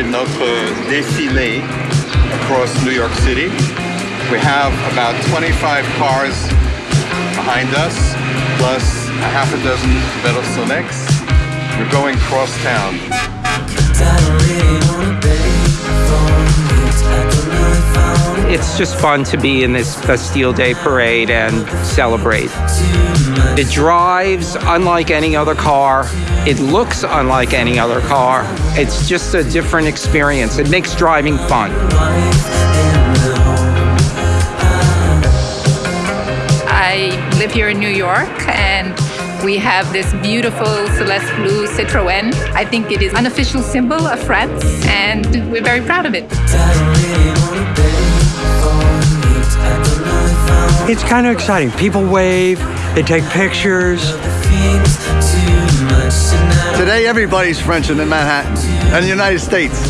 notre défilé across New York City. We have about 25 cars behind us, plus a half a dozen Velosolex. We're going cross town. It's just fun to be in this Bastille Day parade and celebrate. It drives unlike any other car. It looks unlike any other car. It's just a different experience. It makes driving fun. I live here in New York and we have this beautiful Celeste Blue Citroën. I think it is an official symbol of France and we're very proud of it. It's kind of exciting. People wave, they take pictures. Today, everybody's French in Manhattan and the United States.